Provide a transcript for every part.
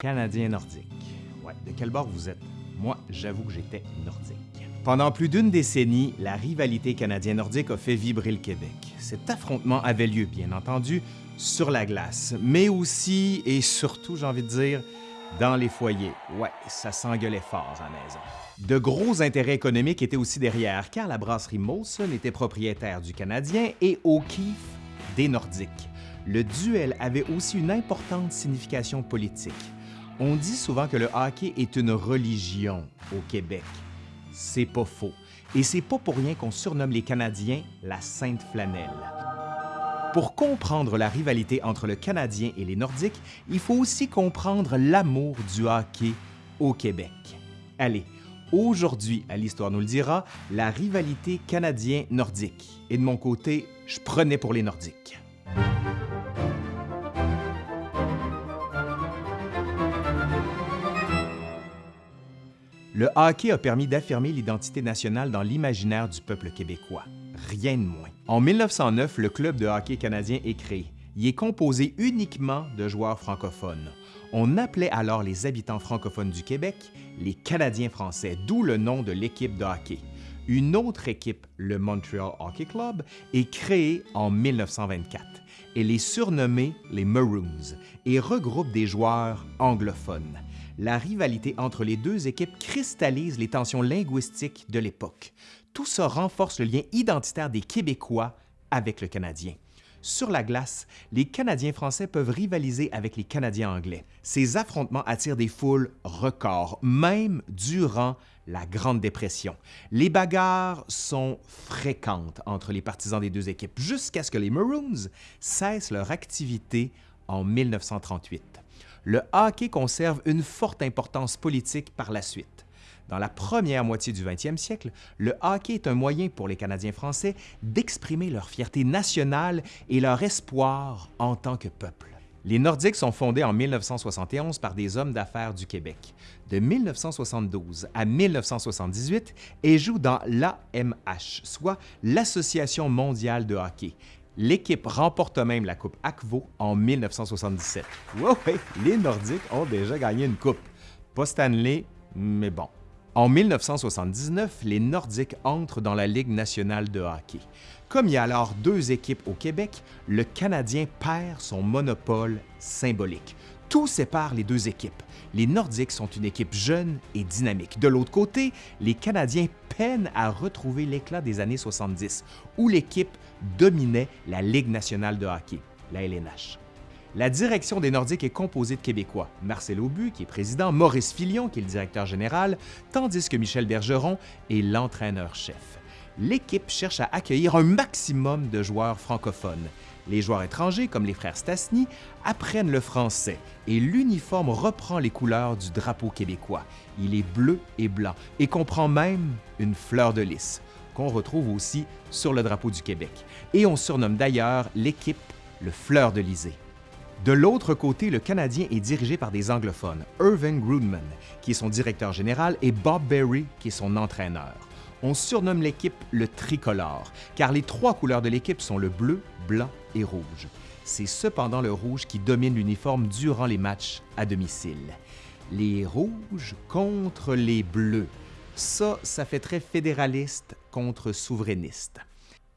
Canadien nordique. Ouais, de quel bord vous êtes? Moi, j'avoue que j'étais nordique. Pendant plus d'une décennie, la rivalité canadien-nordique a fait vibrer le Québec. Cet affrontement avait lieu, bien entendu, sur la glace, mais aussi et surtout, j'ai envie de dire, dans les foyers. Ouais, ça s'engueulait fort à la maison. De gros intérêts économiques étaient aussi derrière, car la brasserie Molson était propriétaire du Canadien et O'Keefe des Nordiques. Le duel avait aussi une importante signification politique. On dit souvent que le hockey est une religion au Québec. C'est pas faux. Et c'est pas pour rien qu'on surnomme les Canadiens la Sainte Flanelle. Pour comprendre la rivalité entre le Canadien et les Nordiques, il faut aussi comprendre l'amour du hockey au Québec. Allez, aujourd'hui, à l'Histoire nous le dira, la rivalité canadien-nordique. Et de mon côté, je prenais pour les Nordiques. Le hockey a permis d'affirmer l'identité nationale dans l'imaginaire du peuple québécois. Rien de moins. En 1909, le Club de hockey canadien est créé. Il est composé uniquement de joueurs francophones. On appelait alors les habitants francophones du Québec les Canadiens français, d'où le nom de l'équipe de hockey. Une autre équipe, le Montreal Hockey Club, est créée en 1924. Elle est surnommée les Maroons et regroupe des joueurs anglophones la rivalité entre les deux équipes cristallise les tensions linguistiques de l'époque. Tout ça renforce le lien identitaire des Québécois avec le Canadien. Sur la glace, les Canadiens français peuvent rivaliser avec les Canadiens anglais. Ces affrontements attirent des foules records, même durant la Grande Dépression. Les bagarres sont fréquentes entre les partisans des deux équipes jusqu'à ce que les Maroons cessent leur activité en 1938 le hockey conserve une forte importance politique par la suite. Dans la première moitié du 20e siècle, le hockey est un moyen pour les Canadiens français d'exprimer leur fierté nationale et leur espoir en tant que peuple. Les Nordiques sont fondés en 1971 par des hommes d'affaires du Québec. De 1972 à 1978, et jouent dans l'AMH, soit l'Association mondiale de hockey, L'équipe remporte même la Coupe Akvo en 1977. Ouais, les Nordiques ont déjà gagné une coupe. Pas Stanley, mais bon. En 1979, les Nordiques entrent dans la Ligue nationale de hockey. Comme il y a alors deux équipes au Québec, le Canadien perd son monopole symbolique. Tout sépare les deux équipes. Les Nordiques sont une équipe jeune et dynamique. De l'autre côté, les Canadiens peinent à retrouver l'éclat des années 70, où l'équipe dominait la Ligue nationale de hockey, la LNH. La direction des Nordiques est composée de Québécois, Marcel Aubu, qui est président, Maurice Filion, qui est le directeur général, tandis que Michel Bergeron est l'entraîneur-chef. L'équipe cherche à accueillir un maximum de joueurs francophones. Les joueurs étrangers, comme les frères Stasny, apprennent le français et l'uniforme reprend les couleurs du drapeau québécois. Il est bleu et blanc et comprend même une fleur de lys qu'on retrouve aussi sur le drapeau du Québec. Et on surnomme d'ailleurs l'équipe le Fleur de Lysée. De l'autre côté, le Canadien est dirigé par des anglophones, Irving Grudman, qui est son directeur général, et Bob Berry, qui est son entraîneur. On surnomme l'équipe le tricolore, car les trois couleurs de l'équipe sont le bleu, blanc et rouge. C'est cependant le rouge qui domine l'uniforme durant les matchs à domicile. Les rouges contre les bleus. Ça, ça fait très fédéraliste contre souverainiste.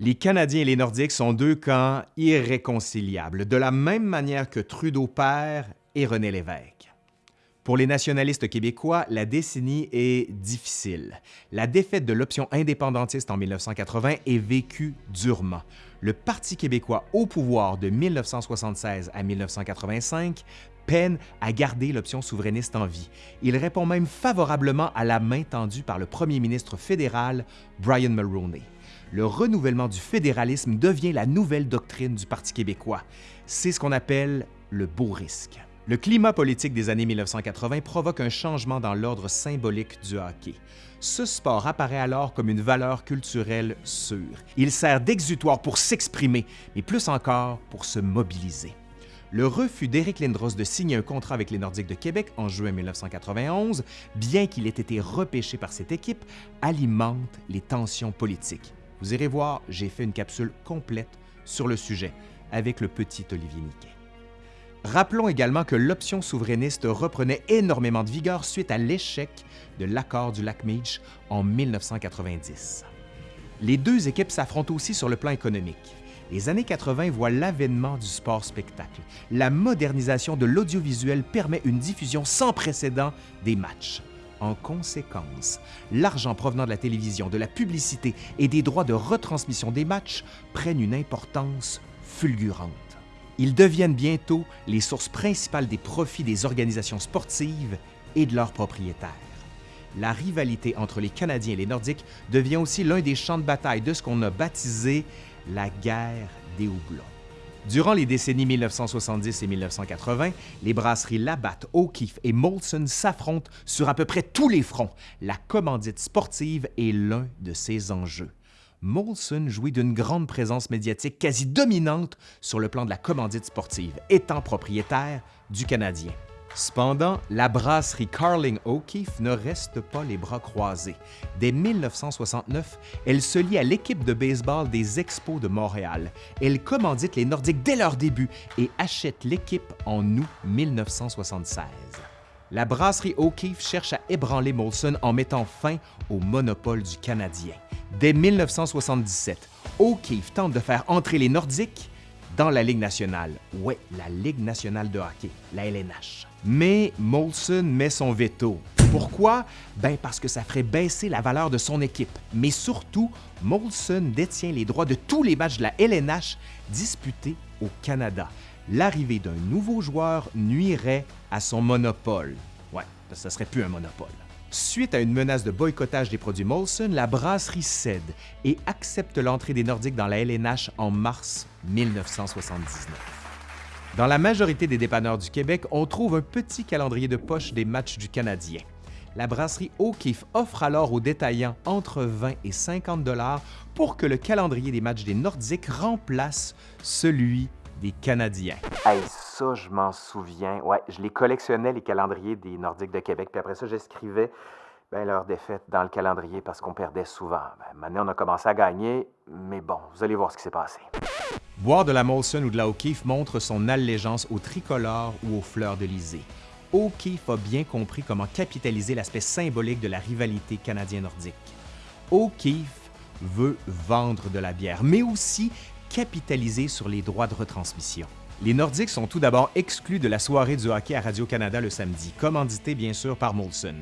Les Canadiens et les Nordiques sont deux camps irréconciliables, de la même manière que Trudeau père et René Lévesque. Pour les nationalistes québécois, la décennie est difficile. La défaite de l'option indépendantiste en 1980 est vécue durement. Le Parti québécois au pouvoir de 1976 à 1985 peine à garder l'option souverainiste en vie. Il répond même favorablement à la main tendue par le premier ministre fédéral Brian Mulroney. Le renouvellement du fédéralisme devient la nouvelle doctrine du Parti québécois. C'est ce qu'on appelle le beau risque. Le climat politique des années 1980 provoque un changement dans l'ordre symbolique du hockey. Ce sport apparaît alors comme une valeur culturelle sûre. Il sert d'exutoire pour s'exprimer, mais plus encore pour se mobiliser. Le refus d'Éric Lindros de signer un contrat avec les Nordiques de Québec en juin 1991, bien qu'il ait été repêché par cette équipe, alimente les tensions politiques. Vous irez voir, j'ai fait une capsule complète sur le sujet avec le petit Olivier Niquet. Rappelons également que l'option souverainiste reprenait énormément de vigueur suite à l'échec de l'accord du lac Meech en 1990. Les deux équipes s'affrontent aussi sur le plan économique. Les années 80 voient l'avènement du sport-spectacle. La modernisation de l'audiovisuel permet une diffusion sans précédent des matchs. En conséquence, l'argent provenant de la télévision, de la publicité et des droits de retransmission des matchs prennent une importance fulgurante. Ils deviennent bientôt les sources principales des profits des organisations sportives et de leurs propriétaires. La rivalité entre les Canadiens et les Nordiques devient aussi l'un des champs de bataille de ce qu'on a baptisé la guerre des houblons. Durant les décennies 1970 et 1980, les brasseries Labatt, O'Keeffe et Molson s'affrontent sur à peu près tous les fronts. La commandite sportive est l'un de ces enjeux. Molson jouit d'une grande présence médiatique quasi dominante sur le plan de la commandite sportive, étant propriétaire du Canadien. Cependant, la brasserie Carling O'Keeffe ne reste pas les bras croisés. Dès 1969, elle se lie à l'équipe de baseball des Expos de Montréal. Elle commandite les Nordiques dès leur début et achète l'équipe en août 1976. La brasserie O'Keeffe cherche à ébranler Molson en mettant fin au monopole du Canadien. Dès 1977, O'Keeffe tente de faire entrer les Nordiques dans la Ligue nationale. Ouais, la Ligue nationale de hockey, la LNH. Mais Molson met son veto. Pourquoi? Ben parce que ça ferait baisser la valeur de son équipe. Mais surtout, Molson détient les droits de tous les matchs de la LNH disputés au Canada. L'arrivée d'un nouveau joueur nuirait à son monopole. Ouais, ça serait plus un monopole. Suite à une menace de boycottage des produits Molson, la brasserie cède et accepte l'entrée des Nordiques dans la LNH en mars 1979. Dans la majorité des dépanneurs du Québec, on trouve un petit calendrier de poche des matchs du Canadien. La brasserie O'Keeffe offre alors aux détaillants entre 20 et 50 dollars pour que le calendrier des matchs des Nordiques remplace celui des Canadiens. Ça, je m'en souviens. Ouais, je les collectionnais, les calendriers des Nordiques de Québec. Puis après ça, j'écrivais ben, leur défaite dans le calendrier parce qu'on perdait souvent. Ben, maintenant, on a commencé à gagner, mais bon, vous allez voir ce qui s'est passé. Boire de la Molson ou de la O'Keeffe montre son allégeance au tricolore ou aux fleurs de lysée. O'Keeffe a bien compris comment capitaliser l'aspect symbolique de la rivalité canadien-nordique. O'Keeffe veut vendre de la bière, mais aussi capitaliser sur les droits de retransmission. Les Nordiques sont tout d'abord exclus de la soirée du hockey à Radio-Canada le samedi, commandité bien sûr par Molson.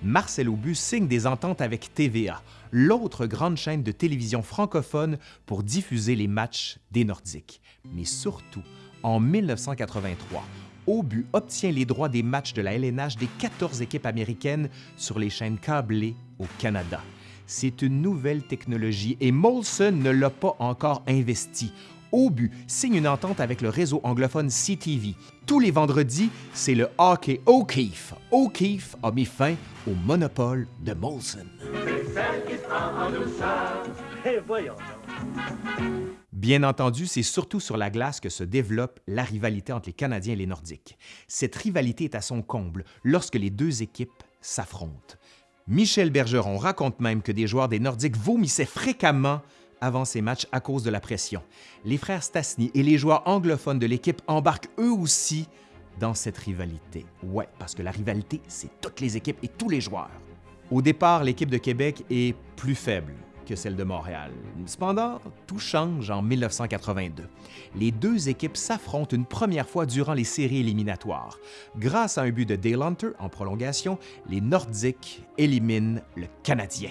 Marcel Aubu signe des ententes avec TVA, l'autre grande chaîne de télévision francophone pour diffuser les matchs des Nordiques. Mais surtout, en 1983, Aubu obtient les droits des matchs de la LNH des 14 équipes américaines sur les chaînes câblées au Canada. C'est une nouvelle technologie et Molson ne l'a pas encore investi. Aubu signe une entente avec le réseau anglophone CTV. Tous les vendredis, c'est le hockey O'Keefe. O'Keefe a mis fin au monopole de Molson. Bien entendu, c'est surtout sur la glace que se développe la rivalité entre les Canadiens et les Nordiques. Cette rivalité est à son comble lorsque les deux équipes s'affrontent. Michel Bergeron raconte même que des joueurs des Nordiques vomissaient fréquemment avant ces matchs à cause de la pression. Les frères Stasny et les joueurs anglophones de l'équipe embarquent eux aussi dans cette rivalité. Ouais, parce que la rivalité, c'est toutes les équipes et tous les joueurs. Au départ, l'équipe de Québec est plus faible que celle de Montréal. Cependant, tout change en 1982. Les deux équipes s'affrontent une première fois durant les séries éliminatoires. Grâce à un but de Dale Hunter en prolongation, les Nordiques éliminent le Canadien.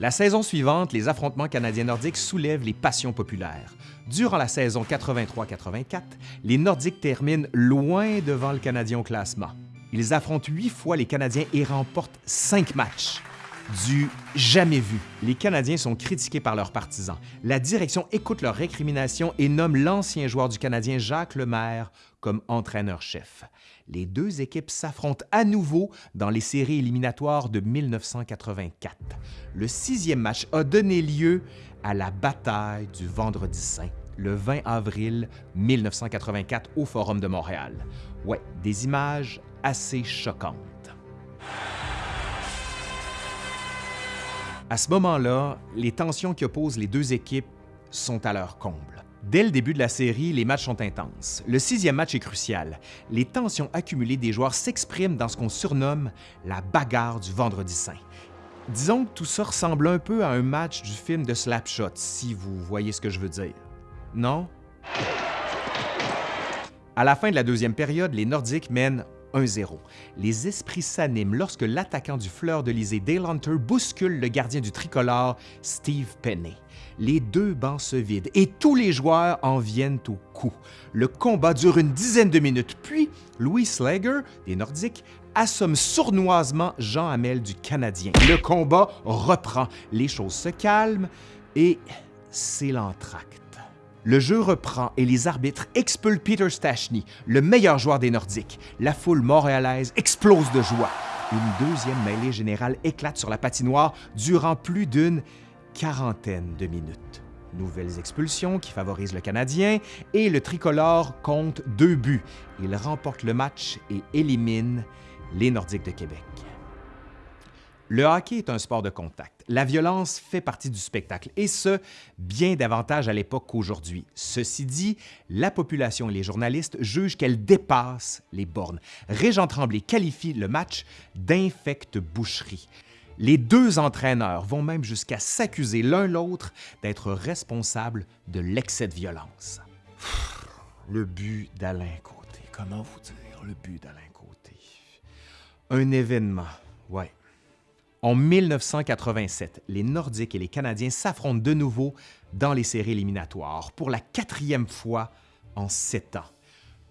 La saison suivante, les affrontements canadiens-nordiques soulèvent les passions populaires. Durant la saison 83-84, les Nordiques terminent loin devant le Canadien au classement. Ils affrontent huit fois les Canadiens et remportent cinq matchs. Du jamais vu. Les Canadiens sont critiqués par leurs partisans. La direction écoute leurs récriminations et nomme l'ancien joueur du Canadien Jacques Lemaire comme entraîneur-chef. Les deux équipes s'affrontent à nouveau dans les séries éliminatoires de 1984. Le sixième match a donné lieu à la bataille du Vendredi Saint, le 20 avril 1984 au Forum de Montréal. Ouais, des images assez choquantes. À ce moment-là, les tensions qui opposent les deux équipes sont à leur comble. Dès le début de la série, les matchs sont intenses. Le sixième match est crucial. Les tensions accumulées des joueurs s'expriment dans ce qu'on surnomme la bagarre du vendredi saint. Disons que tout ça ressemble un peu à un match du film de Slapshot, si vous voyez ce que je veux dire. Non? À la fin de la deuxième période, les Nordiques mènent 1-0. Les esprits s'animent lorsque l'attaquant du Fleur de Lysée, Dale Hunter, bouscule le gardien du tricolore, Steve Penney. Les deux bancs se vident et tous les joueurs en viennent au coup. Le combat dure une dizaine de minutes, puis Louis Slager, des Nordiques, assomme sournoisement Jean Hamel du Canadien. Le combat reprend, les choses se calment et c'est l'entracte. Le jeu reprend et les arbitres expulsent Peter Stachny, le meilleur joueur des Nordiques. La foule montréalaise explose de joie. Une deuxième mêlée générale éclate sur la patinoire durant plus d'une quarantaine de minutes. Nouvelles expulsions qui favorisent le Canadien et le tricolore compte deux buts. Il remporte le match et élimine les Nordiques de Québec. Le hockey est un sport de contact. La violence fait partie du spectacle, et ce, bien davantage à l'époque qu'aujourd'hui. Ceci dit, la population et les journalistes jugent qu'elle dépasse les bornes. Régent Tremblay qualifie le match d'infecte boucherie. Les deux entraîneurs vont même jusqu'à s'accuser l'un l'autre d'être responsables de l'excès de violence. Le but d'Alain Côté. Comment vous dire le but d'Alain Côté? Un événement, ouais en 1987, les Nordiques et les Canadiens s'affrontent de nouveau dans les séries éliminatoires pour la quatrième fois en sept ans.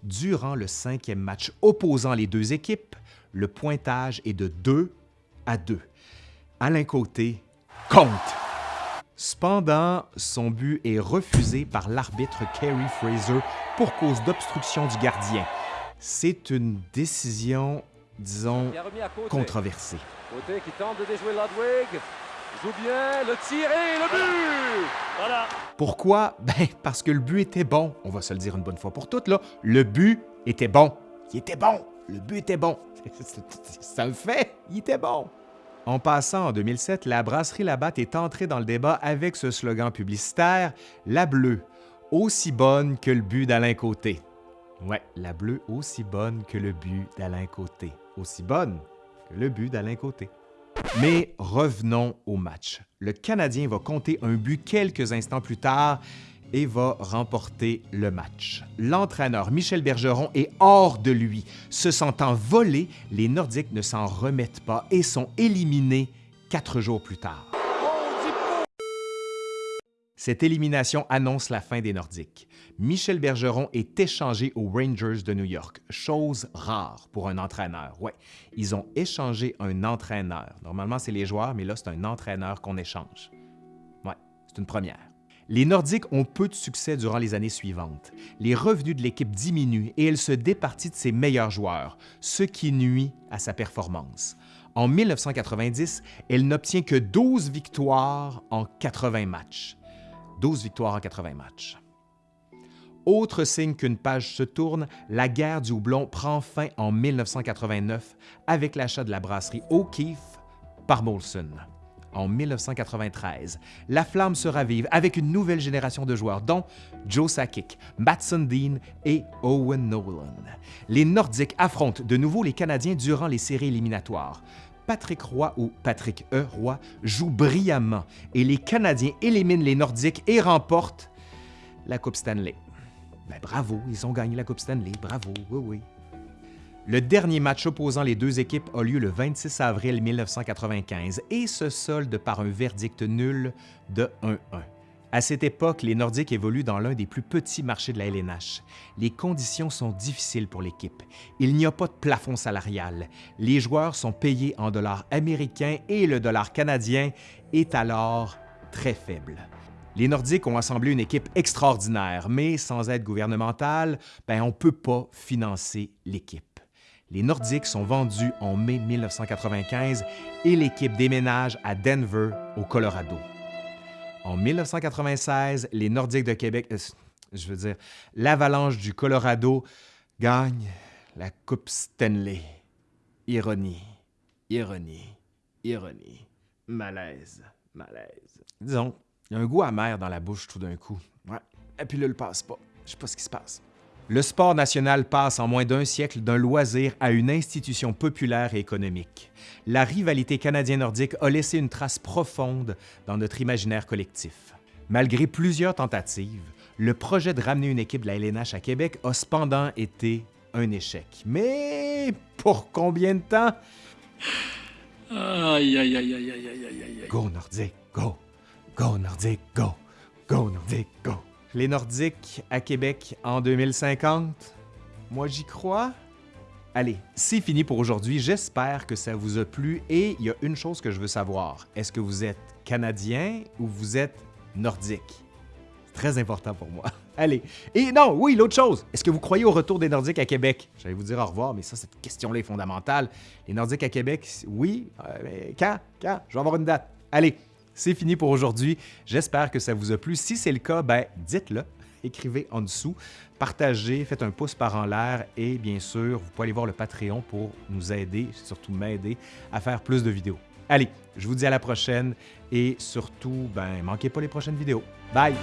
Durant le cinquième match opposant les deux équipes, le pointage est de 2 à 2. Alain Côté compte. Cependant, son but est refusé par l'arbitre Kerry Fraser pour cause d'obstruction du gardien. C'est une décision, disons, controversée. Côté qui tente de déjouer Ludwig. Joue bien, le tirer, le but! Voilà. Pourquoi? Ben, parce que le but était bon. On va se le dire une bonne fois pour toutes, là. Le but était bon. Il était bon. Le but était bon. C'est un fait. Il était bon. En passant en 2007, la brasserie Labatt est entrée dans le débat avec ce slogan publicitaire La bleue, aussi bonne que le but d'Alain Côté. Ouais, la bleue aussi bonne que le but d'Alain Côté. Aussi bonne le but d'Alain Côté. Mais revenons au match. Le Canadien va compter un but quelques instants plus tard et va remporter le match. L'entraîneur Michel Bergeron est hors de lui. Se sentant volé, les Nordiques ne s'en remettent pas et sont éliminés quatre jours plus tard. Cette élimination annonce la fin des Nordiques. Michel Bergeron est échangé aux Rangers de New York, chose rare pour un entraîneur. Ouais, ils ont échangé un entraîneur. Normalement, c'est les joueurs, mais là, c'est un entraîneur qu'on échange. Ouais, c'est une première. Les Nordiques ont peu de succès durant les années suivantes. Les revenus de l'équipe diminuent et elle se départit de ses meilleurs joueurs, ce qui nuit à sa performance. En 1990, elle n'obtient que 12 victoires en 80 matchs. 12 victoires en 80 matchs. Autre signe qu'une page se tourne, la guerre du houblon prend fin en 1989 avec l'achat de la brasserie O'Keeffe par Molson. En 1993, la flamme se ravive avec une nouvelle génération de joueurs, dont Joe Sakic, Matt Sundin et Owen Nolan. Les Nordiques affrontent de nouveau les Canadiens durant les séries éliminatoires. Patrick Roy ou Patrick E. Roy joue brillamment et les Canadiens éliminent les Nordiques et remportent la Coupe Stanley. Ben, bravo, ils ont gagné la Coupe Stanley, bravo, oui, oui. Le dernier match opposant les deux équipes a lieu le 26 avril 1995 et se solde par un verdict nul de 1-1. À cette époque, les Nordiques évoluent dans l'un des plus petits marchés de la LNH. Les conditions sont difficiles pour l'équipe. Il n'y a pas de plafond salarial. Les joueurs sont payés en dollars américains et le dollar canadien est alors très faible. Les Nordiques ont assemblé une équipe extraordinaire, mais sans aide gouvernementale, ben, on ne peut pas financer l'équipe. Les Nordiques sont vendus en mai 1995 et l'équipe déménage à Denver, au Colorado. En 1996, les Nordiques de Québec, euh, je veux dire, l'Avalanche du Colorado gagne la Coupe Stanley. Ironie, ironie, ironie, malaise, Malaise. Disons, il y a un goût amer dans la bouche tout d'un coup. Ouais. Et puis là, le passe pas. Je sais pas ce qui se passe. Le sport national passe en moins d'un siècle d'un loisir à une institution populaire et économique. La rivalité canadien-nordique a laissé une trace profonde dans notre imaginaire collectif. Malgré plusieurs tentatives, le projet de ramener une équipe de la LNH à Québec a cependant été un échec. Mais pour combien de temps? Aïe, aïe, aïe, aïe, aïe, aïe, aïe, aïe. Go Nordique, go! Go Nordique, go! Go Nordique, go! Les Nordiques à Québec en 2050? Moi, j'y crois. Allez, c'est fini pour aujourd'hui. J'espère que ça vous a plu et il y a une chose que je veux savoir. Est-ce que vous êtes Canadien ou vous êtes Nordique? Très important pour moi. Allez. Et non, oui, l'autre chose. Est-ce que vous croyez au retour des Nordiques à Québec? J'allais vous dire au revoir, mais ça, cette question-là est fondamentale. Les Nordiques à Québec, oui. euh, mais quand? Quand? Je vais avoir une date. Allez, c'est fini pour aujourd'hui. J'espère que ça vous a plu. Si c'est le cas, ben dites-le. Écrivez en dessous, partagez, faites un pouce par en l'air et bien sûr, vous pouvez aller voir le Patreon pour nous aider, surtout m'aider à faire plus de vidéos. Allez, je vous dis à la prochaine et surtout, ben manquez pas les prochaines vidéos. Bye!